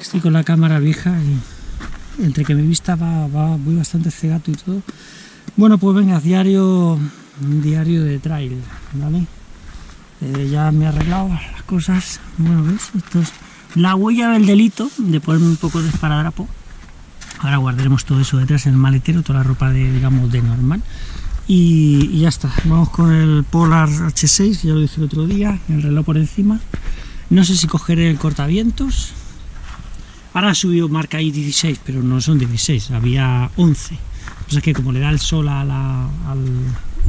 Estoy con la cámara vieja y entre que mi vista va, va voy bastante cegato y todo. Bueno, pues venga, diario, diario de trail, ¿vale? Eh, ya me he arreglado las cosas. Bueno, ¿ves? Esto es la huella del delito de ponerme un poco de esparadrapo. Ahora guardaremos todo eso detrás en el maletero, toda la ropa de, digamos, de normal. Y, ya está. Vamos con el Polar H6, que ya lo dije el otro día, el reloj por encima. No sé si cogeré el cortavientos. Ahora ha subido marca ahí 16, pero no son 16, había 11. O sea que como le da el sol a la- al,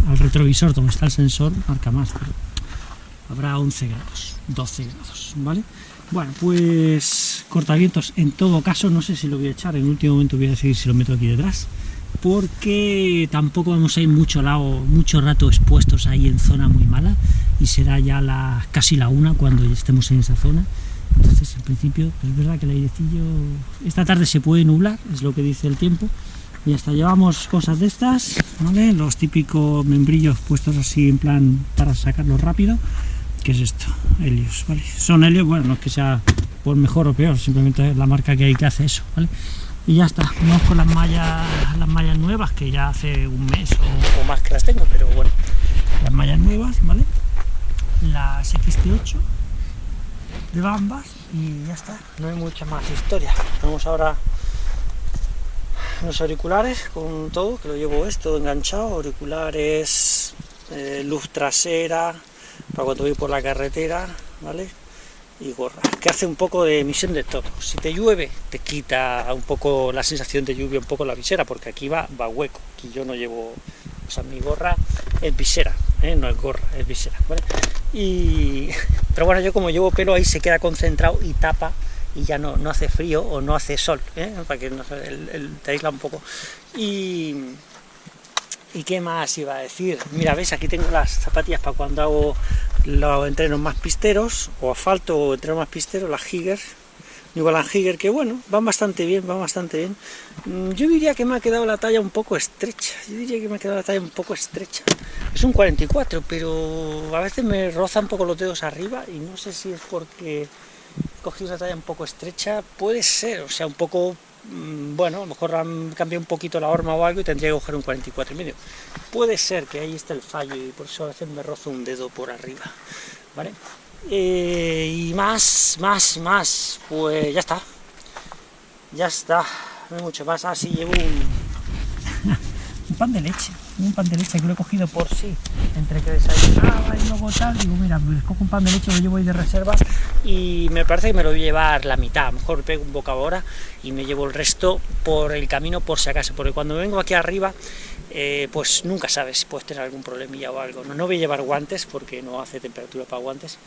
al retrovisor donde está el sensor, marca más, pero habrá 11 grados, 12 grados, ¿vale? Bueno, pues cortavientos, en todo caso, no sé si lo voy a echar, en último momento voy a decidir si lo meto aquí detrás, porque tampoco vamos a ir mucho, lado, mucho rato expuestos ahí en zona muy mala, y será ya la, casi la una cuando estemos en esa zona. Entonces, en principio, es verdad que el airecillo, esta tarde se puede nublar, es lo que dice el tiempo, y hasta llevamos cosas de estas, ¿vale? Los típicos membrillos puestos así en plan para sacarlo rápido. ¿Qué es esto? Helios, ¿vale? Son Helios, bueno, no es que sea por mejor o peor, simplemente es la marca que hay que hace eso, ¿vale? Y ya está, vamos con las mallas, las mallas nuevas, que ya hace un mes o, o más que las tengo, pero bueno, las mallas nuevas, ¿vale? Las XT8 de Bambas y ya está, no hay mucha más historia. Vamos ahora los auriculares con todo, que lo llevo esto enganchado, auriculares, eh, luz trasera, para cuando voy por la carretera, ¿vale? Y gorra, que hace un poco de emisión de todo. Si te llueve, te quita un poco la sensación de lluvia, un poco la visera, porque aquí va, va hueco, aquí yo no llevo, o sea, mi gorra es visera, ¿eh? no es gorra, es visera. Y, pero bueno, yo como llevo pelo ahí se queda concentrado y tapa y ya no, no hace frío o no hace sol, ¿eh? para que el, te aísla un poco. Y, ¿Y qué más iba a decir? Mira, ves, aquí tengo las zapatillas para cuando hago los entrenos más pisteros, o asfalto o entrenos más pisteros, las Higgers, Balance Higger, que bueno, van bastante bien, van bastante bien. Mm, Yo diría que me ha quedado la talla un poco estrecha, yo diría que me ha quedado la talla un poco estrecha. Es un 44, pero a veces me roza un poco los dedos arriba y no sé si es porque cogí una talla un poco estrecha, puede ser, o sea, un poco, mm, bueno, a lo mejor han cambiado un poquito la horma o algo y tendría que coger un 44 y medio. Puede ser que ahí esté el fallo y por eso a veces me rozo un dedo por arriba, ¿vale? Eh, y más, más, más, pues ya está, ya está, no hay mucho más, así llevo un, un pan de leche, un pan de leche que lo he cogido por sí, entre que desayunaba y luego tal, digo, mira, pues cojo un pan de leche, lo llevo ahí de reserva y me parece que me lo voy a llevar la mitad, a lo mejor pego un bocado ahora y me llevo el resto por el camino por si acaso, porque cuando vengo aquí arriba, eh, pues nunca sabes si puedes tener algún problemilla o algo, no, no voy a llevar guantes porque no hace temperatura para guantes,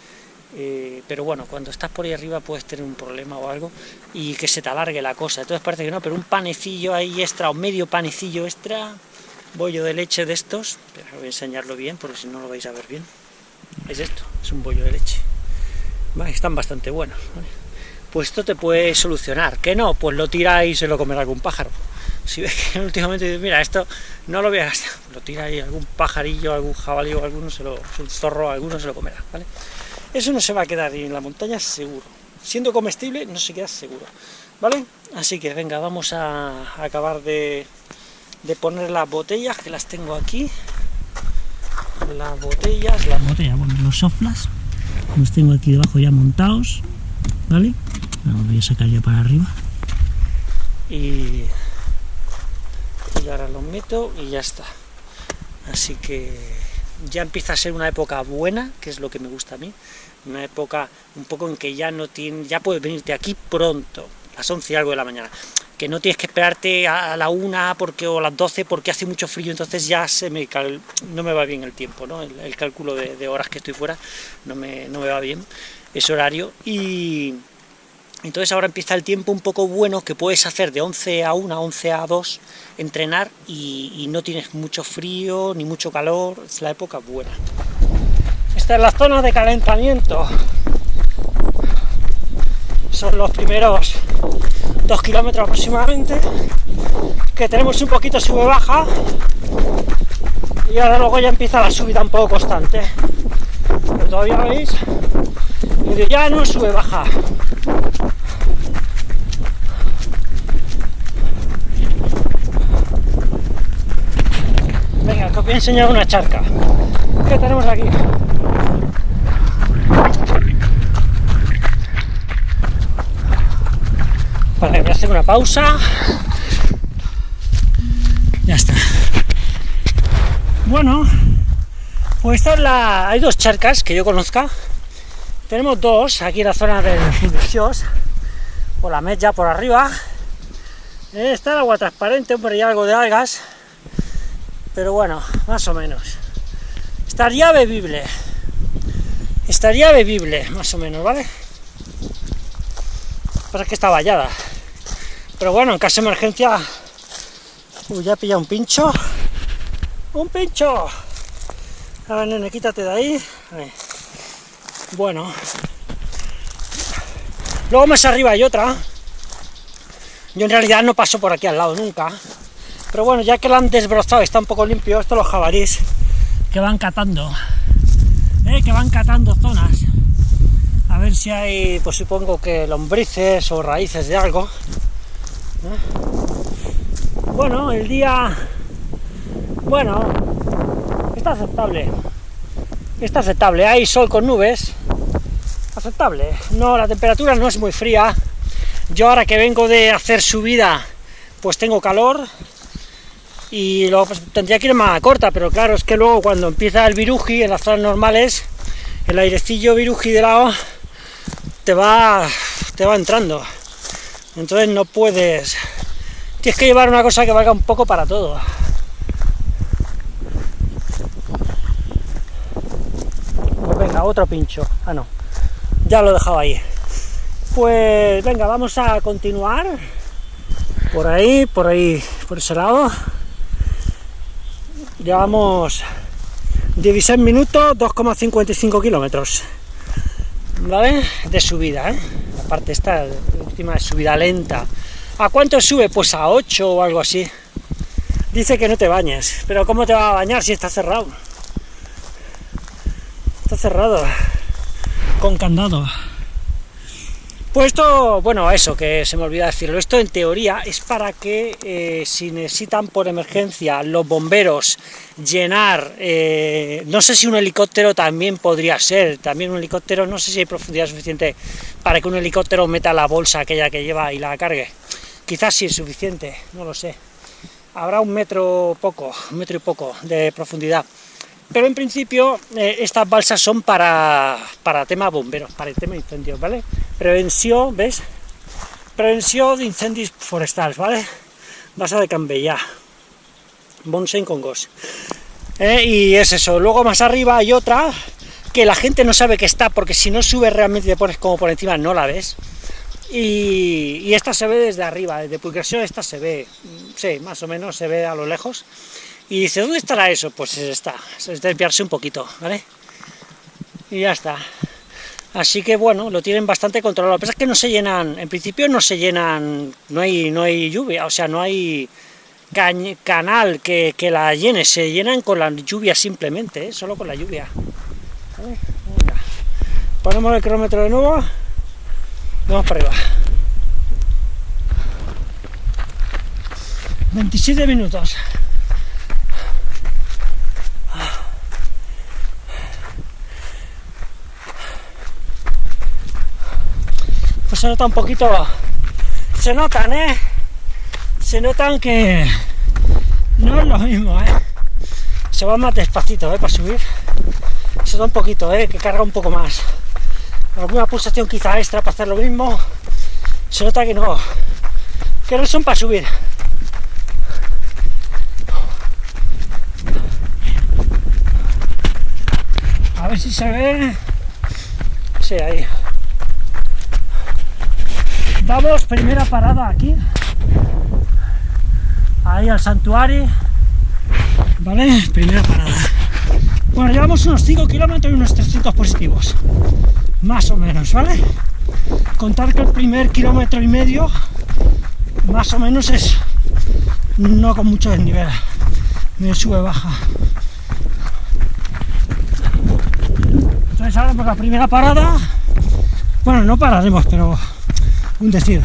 eh, pero bueno, cuando estás por ahí arriba puedes tener un problema o algo y que se te alargue la cosa, entonces parece que no, pero un panecillo ahí extra o medio panecillo extra, bollo de leche de estos, pero voy a enseñarlo bien porque si no lo vais a ver bien, es esto, es un bollo de leche, están bastante buenos, pues esto te puede solucionar, que no, pues lo tira y se lo comerá algún pájaro, si ves que últimamente dices, mira, esto no lo voy a gastar, lo tira ahí algún pajarillo, algún jabalí o alguno, se lo, zorro, alguno se lo comerá. Eso no se va a quedar en la montaña seguro. Siendo comestible, no se queda seguro. ¿Vale? Así que venga, vamos a acabar de, de poner las botellas, que las tengo aquí. Las botellas, las botellas, bueno, los soflas. Los tengo aquí debajo ya montados. ¿Vale? Los voy a sacar ya para arriba. Y, y ahora los meto y ya está. Así que ya empieza a ser una época buena, que es lo que me gusta a mí, una época un poco en que ya no tiene, ya puedes venirte aquí pronto, las 11 y algo de la mañana, que no tienes que esperarte a la una porque, o a las 12 porque hace mucho frío, entonces ya se me no me va bien el tiempo, ¿no? el, cálculo de, de horas que estoy fuera no me, no me va bien ese horario y entonces ahora empieza el tiempo un poco bueno que puedes hacer de 11 a 1, 11 a 2, entrenar y, y no tienes mucho frío ni mucho calor, es la época buena. Esta es la zona de calentamiento. Son los primeros 2 kilómetros aproximadamente, que tenemos un poquito sube-baja, y ahora luego ya empieza la subida un poco constante. Pero todavía veis, medio no sube-baja. Venga, que os voy a enseñar una charca. ¿Qué tenemos aquí? Hacer una pausa. Ya está. Bueno, pues esta es la... hay dos charcas que yo conozca. Tenemos dos aquí en la zona del Fundicios, por la mecha por arriba. Está el agua transparente, hombre, y algo de algas, pero bueno, más o menos. Estaría bebible. Estaría bebible, más o menos, ¿vale? Pasa que está vallada. Pero bueno, en caso de emergencia... Ya he pillado un pincho. ¡Un pincho! A ver, nene, quítate de ahí. Bueno. Luego más arriba hay otra. Yo en realidad no paso por aquí al lado nunca. Pero bueno, ya que lo han desbrozado, está un poco limpio, esto los jabalís que van catando. ¿eh? Que van catando zonas. A ver si hay, pues supongo que lombrices o raíces de algo. Bueno, el día... Bueno, está aceptable. Está aceptable. Hay sol con nubes, aceptable. No, la temperatura no es muy fría. Yo ahora que vengo de hacer subida, pues tengo calor y luego pues, tendría que ir más corta, pero claro, es que luego cuando empieza el viruji en las zonas normales, el airecillo viruji de lado te va, te va entrando. Entonces no puedes... Tienes que llevar una cosa que valga un poco para todo. Pues venga, otro pincho. Ah, no ya lo he dejado ahí. Pues venga, vamos a continuar por ahí, por ahí, por ese lado. Llevamos 16 minutos, 2,55 kilómetros, ¿vale? De subida, ¿eh? La parte esta, última subida lenta. ¿A cuánto sube? Pues a 8 o algo así. Dice que no te bañes, pero ¿cómo te va a bañar si está cerrado? Está cerrado con candado. Pues esto, bueno, eso, que se me olvida decirlo, esto en teoría es para que eh, si necesitan por emergencia los bomberos llenar, eh, no sé si un helicóptero también podría ser, también un helicóptero, no sé si hay profundidad suficiente para que un helicóptero meta la bolsa aquella que lleva y la cargue, quizás sí es suficiente, no lo sé, habrá un metro poco, un metro y poco de profundidad, pero en principio eh, estas balsas son para, para tema bomberos, para el tema incendios, ¿vale? Prevención, ¿ves? Prevención de incendios forestales, ¿vale? Balsa de Cambella, Bonsen con Gos. Eh, y es eso, luego más arriba hay otra que la gente no sabe que está, porque si no sube realmente te pones como por encima, no la ves. Y, y esta se ve desde arriba, desde Pulcración esta se ve, sí, más o menos se ve a lo lejos. Y dice, ¿dónde estará eso? Pues está, es desviarse un poquito, ¿vale? Y ya está. Así que bueno, lo tienen bastante controlado. Lo que pasa es que no se llenan, en principio no se llenan, no hay, no hay lluvia, o sea, no hay canal que, la llene, se llenan con la lluvia simplemente, ¿eh? solo con la lluvia. Ponemos el kilómetro de nuevo, vamos para arriba. 27 minutos. Se nota un poquito, se notan, ¿eh? Se notan que no es lo mismo, ¿eh? Se va más despacito, ¿eh? Para subir. Se da un poquito, ¿eh? Que carga un poco más. Alguna pulsación quizá extra para hacer lo mismo. Se nota que no, que no son para subir. A ver si se ve. Sí, ahí. Vamos, primera parada aquí. Ahí al santuario. ¿Vale? Primera parada. Bueno, llevamos unos 5 kilómetros y unos 300 positivos. Más o menos, ¿vale? Contar que el primer kilómetro y medio, más o menos es no con mucho desnivel. Me sube baja. Entonces ahora por la primera parada, bueno, no pararemos, pero un decir,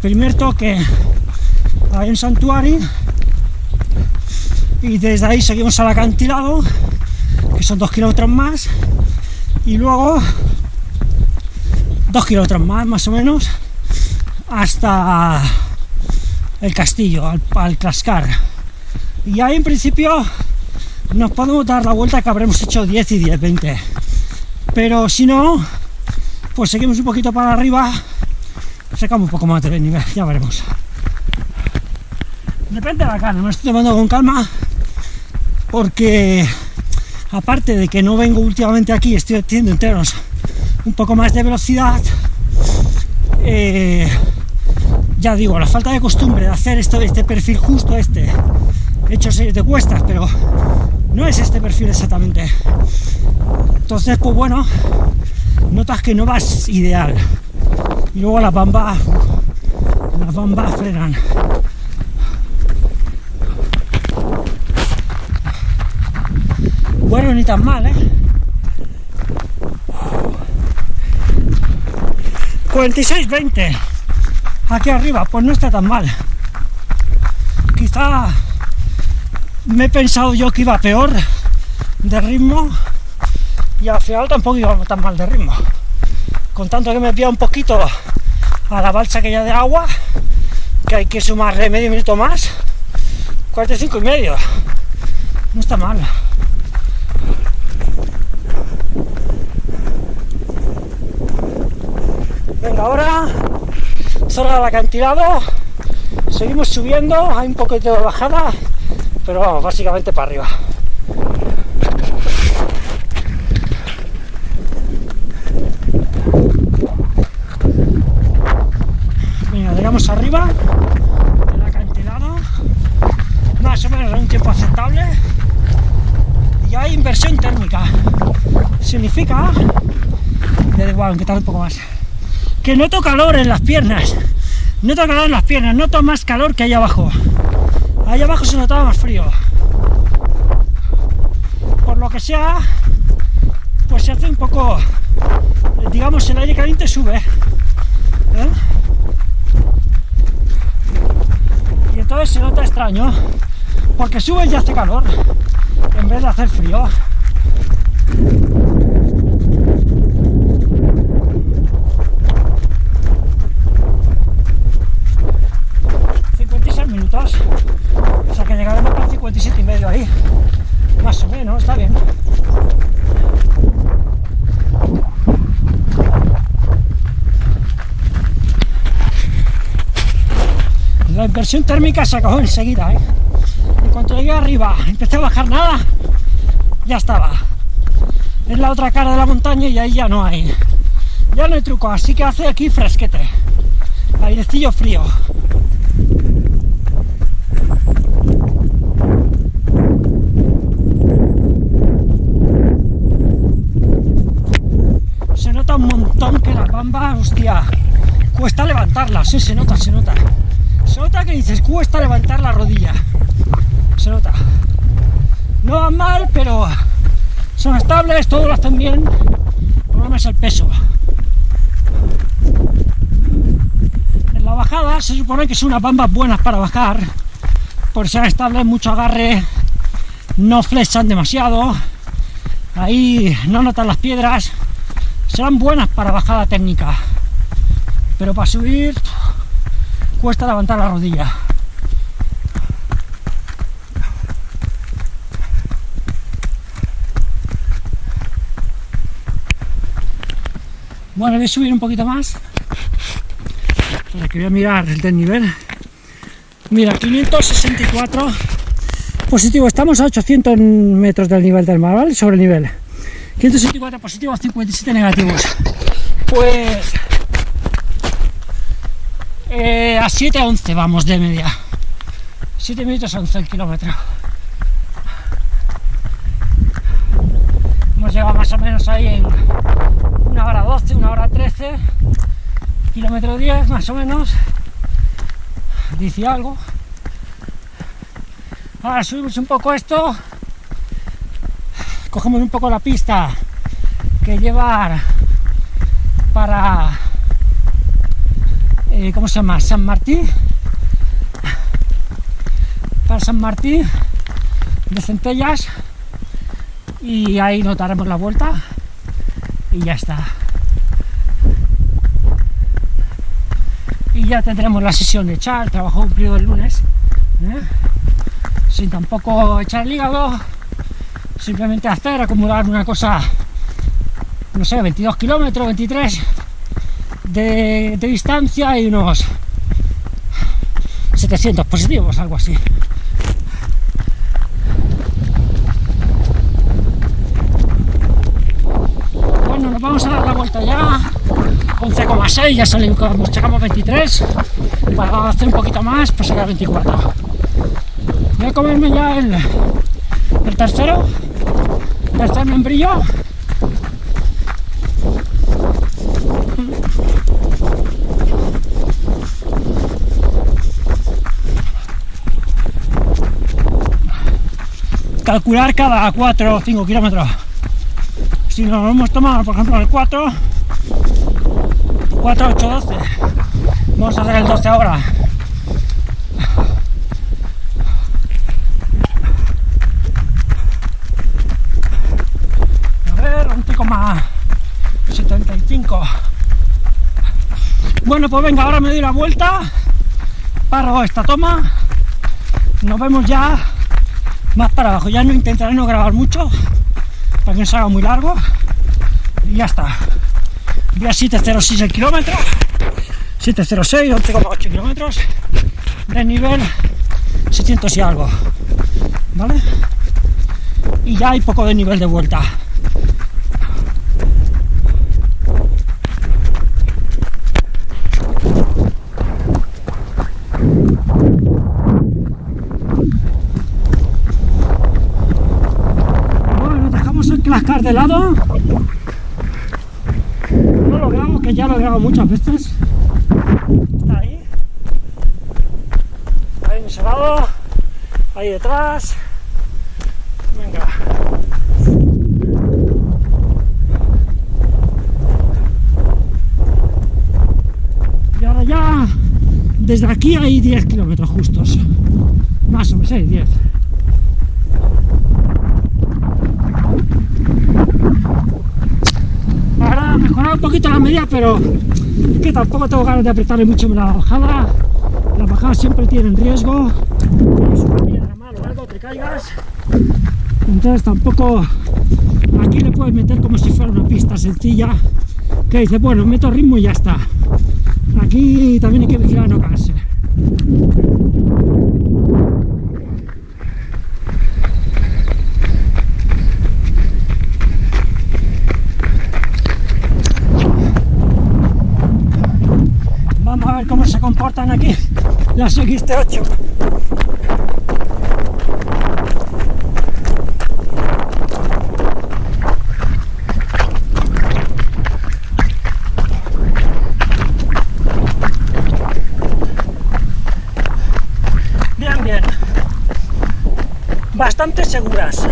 primer toque hay en Santuari y desde ahí seguimos al acantilado, que son dos kilómetros más, y luego dos kilómetros más, más o menos, hasta el castillo, al, al Clascar. Y ahí en principio nos podemos dar la vuelta que habremos hecho 10 y 10, 20. Pero si no, pues seguimos un poquito para arriba, sacamos un poco más de nivel, ya veremos. De la carne, me estoy tomando con calma, porque aparte de que no vengo últimamente aquí, estoy haciendo enteros un poco más de velocidad, eh, ya digo, la falta de costumbre de hacer esto, este perfil justo este, he hecho series de cuestas, pero no es este perfil exactamente. Entonces, pues bueno, notas que no vas ideal. Y luego las bambas, las bambas frenan. Bueno, ni tan mal, ¿eh? 46-20 aquí arriba, pues no está tan mal. Quizá me he pensado yo que iba peor de ritmo y al final tampoco iba tan mal de ritmo. Con tanto que me pilla un poquito a la balsa que ya de agua, que hay que sumarle medio minuto más, 45 y medio. No está mal. Venga, ahora zona del acantilado, seguimos subiendo, hay un poquito de bajada, pero vamos, básicamente para arriba. Mira, llegamos arriba del acantilado, más o menos en un tiempo aceptable, inversión térmica. Significa, de igual, que tal un poco más que noto calor en las piernas. Noto calor en las piernas, noto más calor que ahí abajo. Ahí abajo se notaba más frío. Por lo que sea, pues se hace un poco, digamos, el aire caliente sube. ¿eh? Y entonces se nota extraño, porque sube y hace calor, en vez de hacer frío. 57 y medio ahí, más o menos, está bien. La inversión térmica se acabó enseguida, ¿eh? En cuanto llegué arriba, empecé a bajar nada, ya estaba. Es la otra cara de la montaña y ahí ya no hay. Ya no hay truco, así que hace aquí fresquete. Airecillo frío. hostia, cuesta levantarla, sí, se nota, se nota. Se nota que dices, cuesta levantar la rodilla. Se nota. No van mal, pero son estables, todos lo hacen bien. El problema es el peso. En la bajada se supone que son unas bambas buenas para bajar, por ser estables, mucho agarre, no flechan demasiado, ahí no notan las piedras, serán buenas para bajada técnica, pero para subir cuesta levantar la rodilla. Bueno, voy a subir un poquito más para que voy a mirar el desnivel. Mira, 564 positivo, estamos a 800 metros del nivel del mar, ¿vale? Sobre el nivel. 164 positivos, 57 negativos. Pues eh, a 7 a 11 vamos de media. 7 minutos a 11 el kilómetro. Hemos llegado más o menos ahí en una hora 12, una hora 13, kilómetro 10 más o menos. Dice algo. Ahora subimos un poco esto cogemos un poco la pista que llevar para eh, ¿cómo se llama? San Martín para San Martín de centellas y ahí notaremos la vuelta y ya está. Y ya tendremos la sesión de echar, trabajo cumplido el lunes, ¿eh? sin tampoco echar el hígado, simplemente hacer, acumular una cosa, no sé, 22 kilómetros, 23 de, de distancia y unos 700 positivos, algo así. Bueno, nos vamos a dar la vuelta ya. 11,6, ya salimos, llegamos 23. Para hacer un poquito más, pues será 24. Voy a comerme ya el, el tercero, el tercer membrillo. calcular cada 4 o 5 kilómetros. Si nos hemos tomado, por ejemplo, el 4, 4, 8, 12, vamos a hacer el 12 ahora. A ver, 11,75. Bueno, pues venga, ahora me doy la vuelta, paro esta toma, nos vemos ya más para abajo. Ya no intentaré no grabar mucho para que no se haga muy largo y ya está. Día 706 el kilómetro, 706, 11,8 kilómetros de nivel 600 y algo, ¿vale? Y ya hay poco de nivel de vuelta. cascar de lado no lo grabo muchas veces. Está ahí. Ahí en ese lado ahí detrás. Venga. Y ahora ya desde aquí hay 10 kilómetros justos. Más o menos, 10 mejorar un pero que tampoco tengo ganas de apretarle mucho la bajada. Las bajadas siempre tienen riesgo, algo, te caigas. Entonces tampoco aquí le puedes meter como si fuera una pista sencilla que dice, bueno, meto ritmo y ya está. Aquí también hay que vigilar no caerse. Comportan aquí las XT8. Bien, bien. Bastante seguras.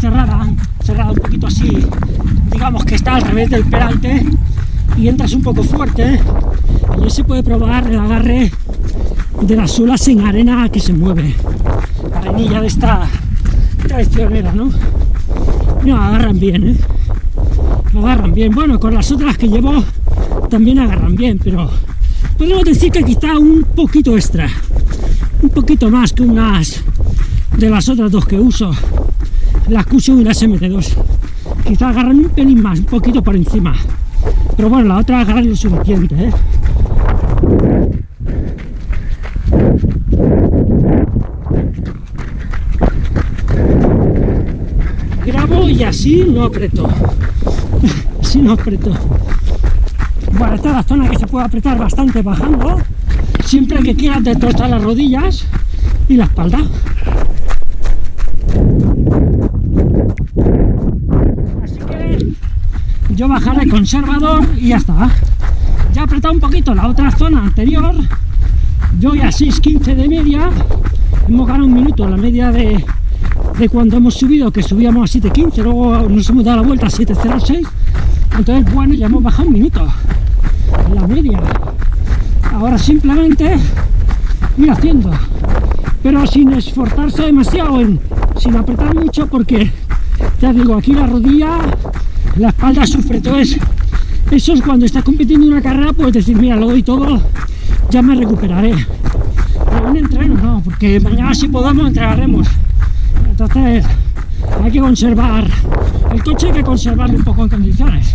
cerrada, cerrada un poquito revés del peralte y entras un poco fuerte y se puede probar el agarre de las suelas en arena que se mueve. Arenilla de esta traicionera, ¿no? No, agarran bien, ¿eh? Agarran bien. Bueno, con las otras que llevo también agarran bien, pero podemos decir que quizá un poquito extra. Un poquito más que unas de las otras dos que uso. Las Cushion y las MT2. Quizá agarran un pelín más, un poquito por encima. Pero bueno, la otra agarra lo suficiente, ¿eh? Grabo y así no aprieto. Así no aprieto. Bueno, esta es la zona que se puede apretar bastante bajando, siempre que quieras destrozar las rodillas y la espalda. Así que yo bajaré conservador y ya está. Ya he apretado un poquito la otra zona anterior, yo ya 6.15 de media, hemos ganado un minuto la media de, de cuando hemos subido, que subíamos a 7.15, luego nos hemos dado la vuelta a 7.06, entonces bueno, ya hemos bajado un minuto la media. Ahora simplemente ir haciendo, pero sin esforzarse demasiado, sin apretar mucho, porque ya digo, aquí la rodilla, la espalda sufre, entonces eso es cuando estás compitiendo en una carrera, puedes decir, mira, lo doy todo, ya me recuperaré. Pero un entreno no, porque mañana si podamos entregaremos. Entonces hay que conservar, el coche hay que conservarlo un poco en condiciones.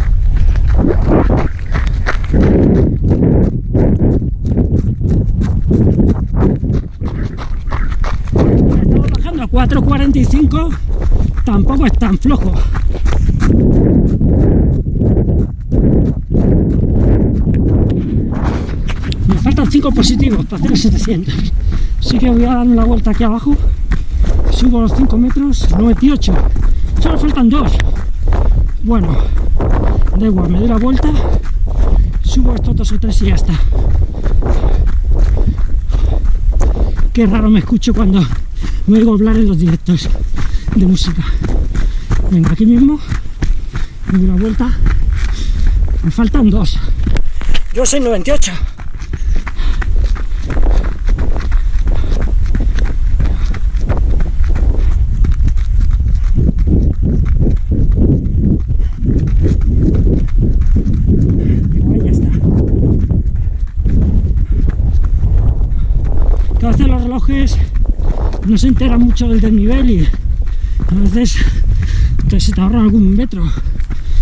Estamos bajando a 4.45, tampoco es tan flojo. Me faltan 5 positivos para hacer el 700. Así que voy a dar una vuelta aquí abajo. Subo los 5 metros, 98. Solo faltan 2. Bueno, da igual, me doy la vuelta, subo estos dos o tres y ya está. Qué raro me escucho cuando me oigo hablar en los directos de música. Venga, aquí mismo, me doy la vuelta, me faltan dos. Yo soy 98. Igual ya está. Que a veces los relojes no se enteran mucho del desnivel y a veces te, se te ahorran algún metro.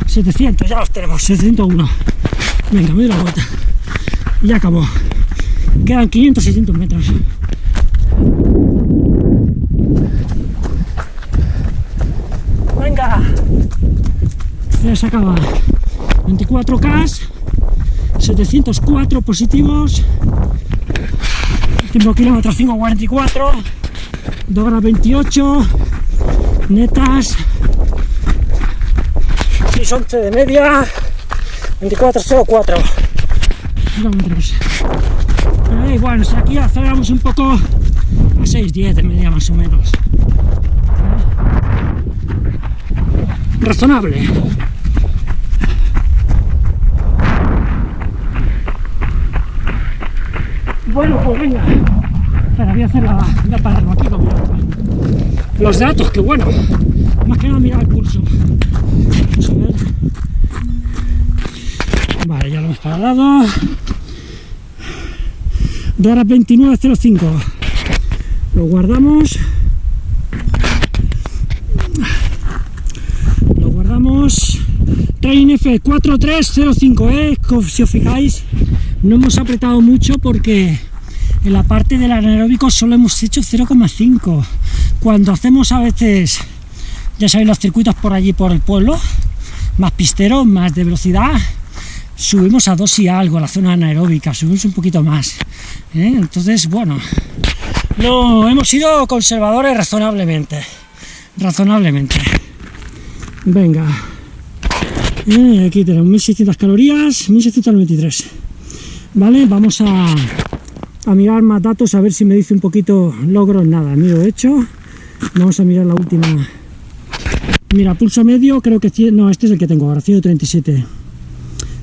700, ya los tenemos, 701. Venga, me doy la vuelta. Y ya acabó. Quedan 500, 600 metros. Venga. Ya se acaba. 24K, 704 positivos, tiempo kilómetros 5.44, 2 horas 28, netas, 6.11 de media, 24.04 kilómetros. Ahí, bueno, si aquí aceleramos un poco a 6.10 de media más o menos. Razonable. Bueno, pues venga. Espera, voy a hacer la, voy a pararlo aquí con los datos, que bueno. Más que nada mirar el pulso. Vale, ya lo hemos parado. 2 horas 29.05. Lo guardamos. Lo guardamos. Train F4305, ¿eh? Si os fijáis, no hemos apretado mucho porque en la parte del anaeróbico solo hemos hecho 0,5 cuando hacemos a veces ya sabéis los circuitos por allí por el pueblo más pistero, más de velocidad subimos a 2 y algo la zona anaeróbica, subimos un poquito más ¿eh? entonces bueno no hemos sido conservadores razonablemente razonablemente. Venga. Eh, aquí tenemos 1600 calorías 1693 vale vamos a, a, mirar más datos a ver si me dice un poquito logros nada miro hecho vamos a mirar la última mira pulso medio creo que no este es el que tengo ahora 137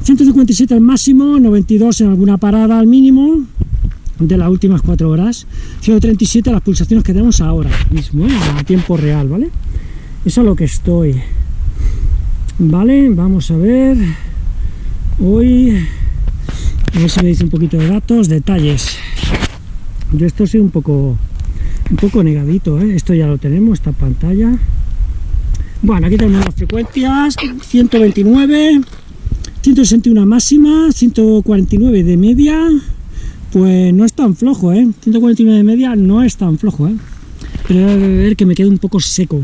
157 al máximo, 92 en alguna parada al mínimo de las últimas 4 horas, 137 las pulsaciones que tenemos ahora mismo, a tiempo real, ¿vale? Eso es lo que estoy. Vale, vamos a ver. Hoy, a ver si me dice un poquito de datos, detalles. Yo esto soy un poco, un poco negadito, ¿eh? Esto ya lo tenemos, esta pantalla. Bueno, aquí tenemos las frecuencias, 129, 161 máxima, 149 de media, pues no es tan flojo, ¿eh? 149 de media no es tan flojo, ¿eh? Pero a ver que me quede un poco seco.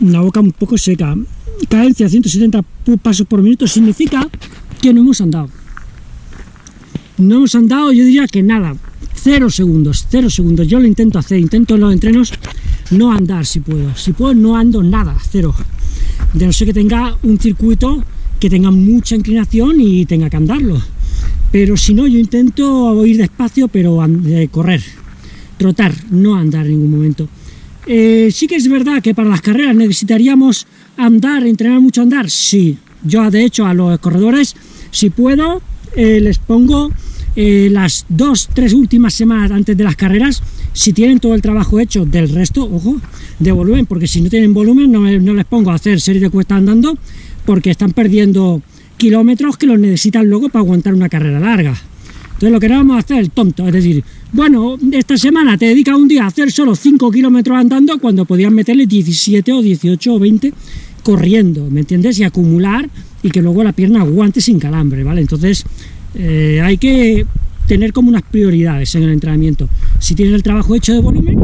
Una boca un poco seca. Cadencia 170 pasos por minuto significa que no hemos andado. No hemos andado, yo diría que nada. Cero segundos, cero segundos. Yo lo intento hacer, intento en los entrenos no andar si puedo. Si puedo, no ando nada, cero. De no ser que tenga un circuito que tenga mucha inclinación y tenga que andarlo. Pero si no, yo intento ir despacio, pero correr, trotar, no andar en ningún momento. Eh, sí que es verdad que para las carreras necesitaríamos andar, entrenar mucho andar, sí. Yo, de hecho, a los corredores, si puedo, eh, les pongo las dos, tres últimas semanas antes de las carreras, si tienen todo el trabajo hecho del resto, ojo, de volumen, porque si no tienen volumen no, no les pongo a hacer series de cuesta andando, porque están perdiendo kilómetros que los necesitan luego para aguantar una carrera larga. Entonces lo que no vamos a hacer el tonto, es decir, bueno, esta semana te dedicas un día a hacer solo 5 kilómetros andando cuando podías meterle 17 o 18 o 20 corriendo, ¿me entiendes? Y acumular y que luego la pierna aguante sin calambre, ¿vale? Entonces eh, hay que tener como unas prioridades en el entrenamiento. Si tienes el trabajo hecho de volumen,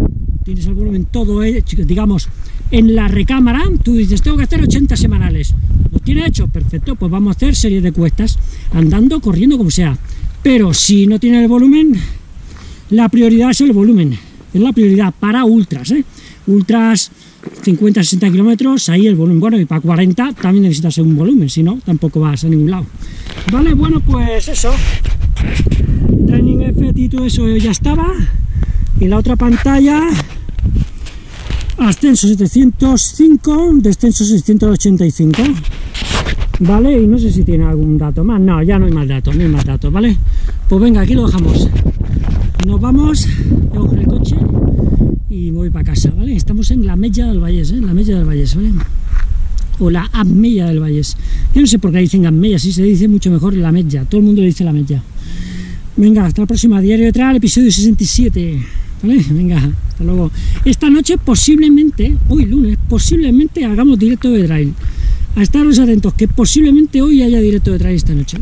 tienes el volumen todo hecho, digamos, en la recámara, tú dices, tengo que hacer 80 semanales. ¿Lo tiene hecho? Perfecto, pues vamos a hacer series de cuestas, andando, corriendo, como sea. Pero si no tiene el volumen, la prioridad es el volumen. Es la prioridad para ultras, ¿eh? Ultras 50, 60 kilómetros, ahí el volumen. Bueno, y para 40 también necesitas un volumen, si no, tampoco vas a ningún lado. Vale, bueno, pues eso. Training Effect y todo eso ya estaba. Y la otra pantalla ascenso 705, descenso 685, ¿vale? Y no sé si tiene algún dato más, no, ya no hay más datos, no hay más datos, ¿vale? Pues venga, aquí lo dejamos, nos vamos, cojo el coche y voy para casa, ¿vale? Estamos en la Mella del Valles, ¿eh? La Mella del Valles, ¿vale? O la Amella del Valles. Yo no sé por qué dicen Amella, si se dice mucho mejor la Mella, todo el mundo le dice la Mella. Venga, hasta la próxima, Diario de Trail, episodio 67. ¿Vale? Venga, hasta luego. Esta noche posiblemente, hoy lunes, posiblemente hagamos directo de trail. A estaros atentos, que posiblemente hoy haya directo de trail esta noche.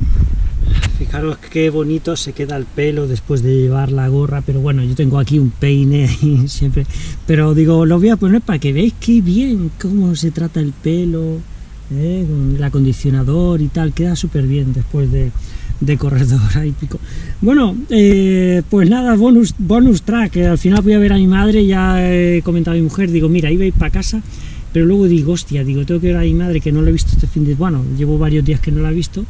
Fijaros qué bonito se queda el pelo después de llevar la gorra, pero bueno, yo tengo aquí un peine siempre, pero digo, lo voy a poner para que veáis qué bien cómo se trata el pelo, ¿eh? con el acondicionador y tal, queda súper bien después de, de corredor ahí pico. Bueno, eh, pues nada, bonus, bonus track, al final voy a ver a mi madre, ya he comentado a mi mujer, digo, mira, iba a ir para casa, pero luego digo, hostia, digo, tengo que ver a mi madre que no la he visto este fin de... bueno, llevo varios días que no la he visto,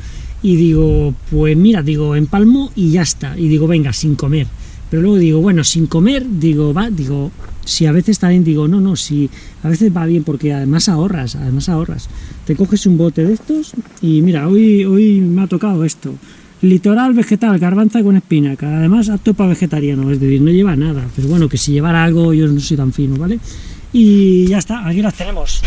y digo, pues mira, digo, empalmo y ya está, y digo, venga, sin comer, pero luego digo, bueno, sin comer, digo, va, digo, si a veces también digo, no, no, si a veces va bien porque además ahorras, además ahorras. Te coges un bote de estos y mira, hoy, hoy me ha tocado esto. Litoral vegetal, garbanza con espinaca, además apto para vegetariano, es decir, no lleva nada, pero bueno, que si llevara algo yo no soy tan fino, ¿vale? Y ya está, aquí las tenemos.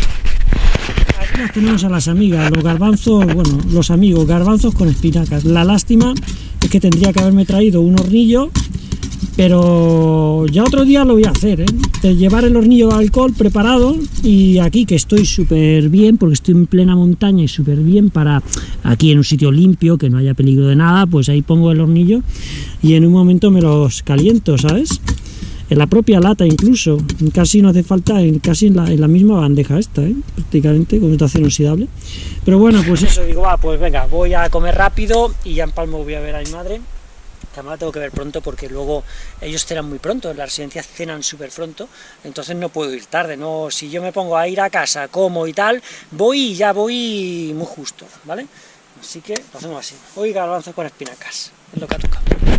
Tenemos a las amigas, los garbanzos, bueno, los amigos, garbanzos con espinacas. La lástima es que tendría que haberme traído un hornillo pero ya otro día lo voy a hacer, ¿eh? de llevar el hornillo de alcohol preparado y aquí que estoy súper bien porque estoy en plena montaña y súper bien para aquí en un sitio limpio que no haya peligro de nada pues ahí pongo el hornillo y en un momento me los caliento ¿sabes? En la propia lata incluso casi no hace falta casi en la, misma bandeja esta ¿eh? prácticamente con estación oxidable pero bueno pues eso digo va pues venga voy a comer rápido y ya en Palmo voy a ver a mi madre además la tengo que ver pronto porque luego ellos cenan muy pronto, en la residencia cenan súper pronto, entonces no puedo ir tarde, no si yo me pongo a ir a casa, como y tal, voy y ya voy muy justo, ¿vale? Así que lo hacemos así, hoy garbanzo con espinacas, es lo que ha tocado.